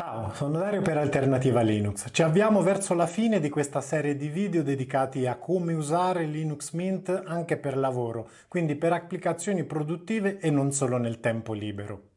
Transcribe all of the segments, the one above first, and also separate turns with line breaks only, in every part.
Ciao, sono Dario per Alternativa Linux. Ci avviamo verso la fine di questa serie di video dedicati a come usare Linux Mint anche per lavoro, quindi per applicazioni produttive e non solo nel tempo libero.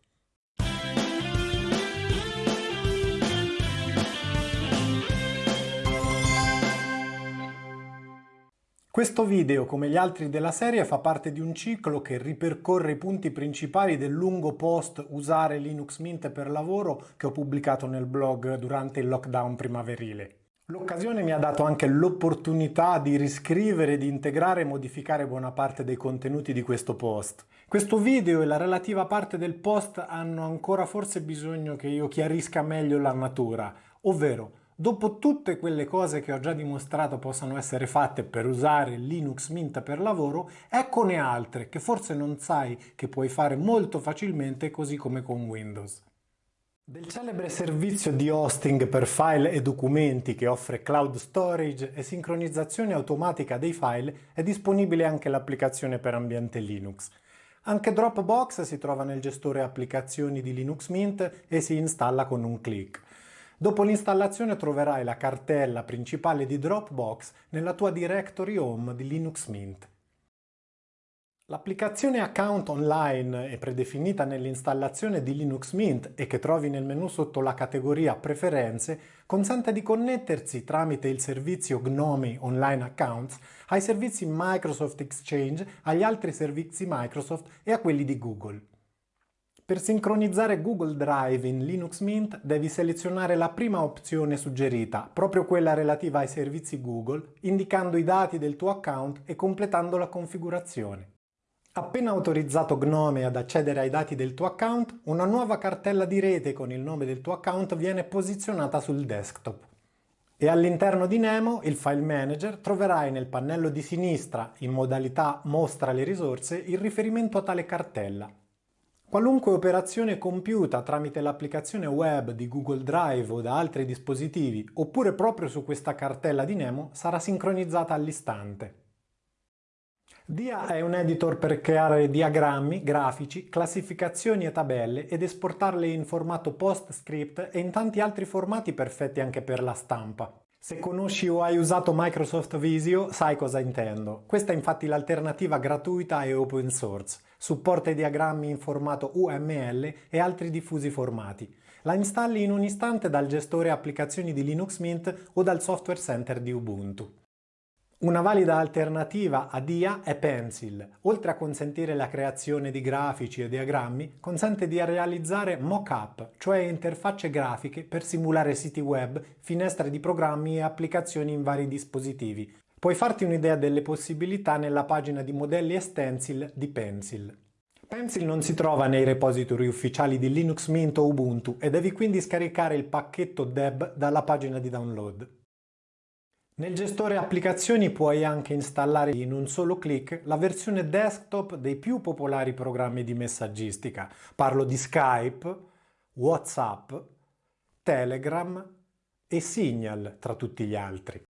Questo video, come gli altri della serie, fa parte di un ciclo che ripercorre i punti principali del lungo post Usare Linux Mint per lavoro che ho pubblicato nel blog durante il lockdown primaverile. L'occasione mi ha dato anche l'opportunità di riscrivere, di integrare e modificare buona parte dei contenuti di questo post. Questo video e la relativa parte del post hanno ancora forse bisogno che io chiarisca meglio la natura, ovvero Dopo tutte quelle cose che ho già dimostrato possano essere fatte per usare Linux Mint per lavoro, eccone altre che forse non sai che puoi fare molto facilmente così come con Windows. Del celebre servizio di hosting per file e documenti che offre cloud storage e sincronizzazione automatica dei file è disponibile anche l'applicazione per ambiente Linux. Anche Dropbox si trova nel gestore applicazioni di Linux Mint e si installa con un clic. Dopo l'installazione troverai la cartella principale di Dropbox nella tua directory home di Linux Mint. L'applicazione Account Online è predefinita nell'installazione di Linux Mint e che trovi nel menu sotto la categoria Preferenze consente di connettersi tramite il servizio GNOME Online Accounts ai servizi Microsoft Exchange, agli altri servizi Microsoft e a quelli di Google. Per sincronizzare Google Drive in Linux Mint devi selezionare la prima opzione suggerita, proprio quella relativa ai servizi Google, indicando i dati del tuo account e completando la configurazione. Appena autorizzato Gnome ad accedere ai dati del tuo account, una nuova cartella di rete con il nome del tuo account viene posizionata sul desktop. E all'interno di Nemo, il File Manager, troverai nel pannello di sinistra, in modalità Mostra le risorse, il riferimento a tale cartella. Qualunque operazione compiuta tramite l'applicazione web di Google Drive o da altri dispositivi, oppure proprio su questa cartella di Nemo, sarà sincronizzata all'istante. Dia è un editor per creare diagrammi, grafici, classificazioni e tabelle ed esportarle in formato PostScript e in tanti altri formati perfetti anche per la stampa. Se conosci o hai usato Microsoft Visio sai cosa intendo. Questa è infatti l'alternativa gratuita e open source. Supporta i diagrammi in formato UML e altri diffusi formati. La installi in un istante dal gestore applicazioni di Linux Mint o dal software center di Ubuntu. Una valida alternativa a DIA è Pencil. Oltre a consentire la creazione di grafici e diagrammi, consente di realizzare mock-up, cioè interfacce grafiche per simulare siti web, finestre di programmi e applicazioni in vari dispositivi. Puoi farti un'idea delle possibilità nella pagina di modelli e stencil di Pencil. Pencil non si trova nei repository ufficiali di Linux Mint o Ubuntu e devi quindi scaricare il pacchetto deb dalla pagina di download. Nel gestore applicazioni puoi anche installare in un solo clic la versione desktop dei più popolari programmi di messaggistica. Parlo di Skype, Whatsapp, Telegram e Signal tra tutti gli altri.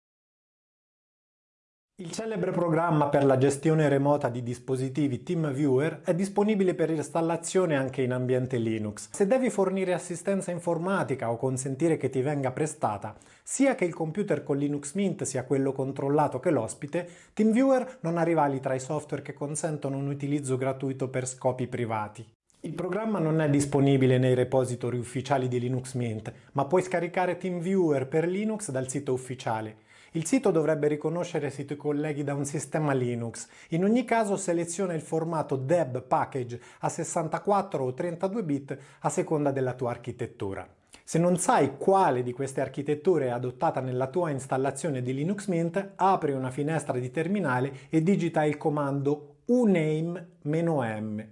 Il celebre programma per la gestione remota di dispositivi TeamViewer è disponibile per installazione anche in ambiente Linux. Se devi fornire assistenza informatica o consentire che ti venga prestata, sia che il computer con Linux Mint sia quello controllato che l'ospite, TeamViewer non ha rivali tra i software che consentono un utilizzo gratuito per scopi privati. Il programma non è disponibile nei repository ufficiali di Linux Mint, ma puoi scaricare TeamViewer per Linux dal sito ufficiale. Il sito dovrebbe riconoscere se ti colleghi da un sistema Linux. In ogni caso seleziona il formato DEB package a 64 o 32 bit a seconda della tua architettura. Se non sai quale di queste architetture è adottata nella tua installazione di Linux Mint, apri una finestra di terminale e digita il comando uname-m.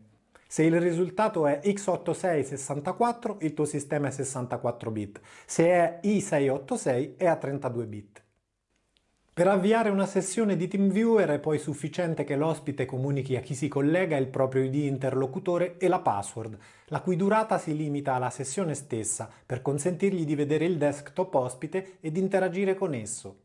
Se il risultato è x86-64, il tuo sistema è 64 bit. Se è i686 è a 32 bit. Per avviare una sessione di TeamViewer è poi sufficiente che l'ospite comunichi a chi si collega il proprio ID interlocutore e la password, la cui durata si limita alla sessione stessa per consentirgli di vedere il desktop ospite ed interagire con esso.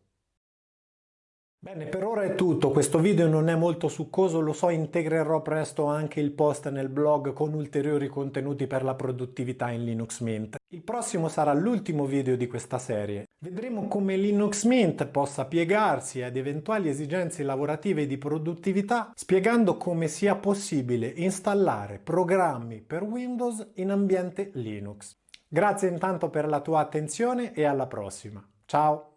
Bene, per ora è tutto, questo video non è molto succoso, lo so, integrerò presto anche il post nel blog con ulteriori contenuti per la produttività in Linux Mint. Il prossimo sarà l'ultimo video di questa serie. Vedremo come Linux Mint possa piegarsi ad eventuali esigenze lavorative di produttività, spiegando come sia possibile installare programmi per Windows in ambiente Linux. Grazie intanto per la tua attenzione e alla prossima. Ciao!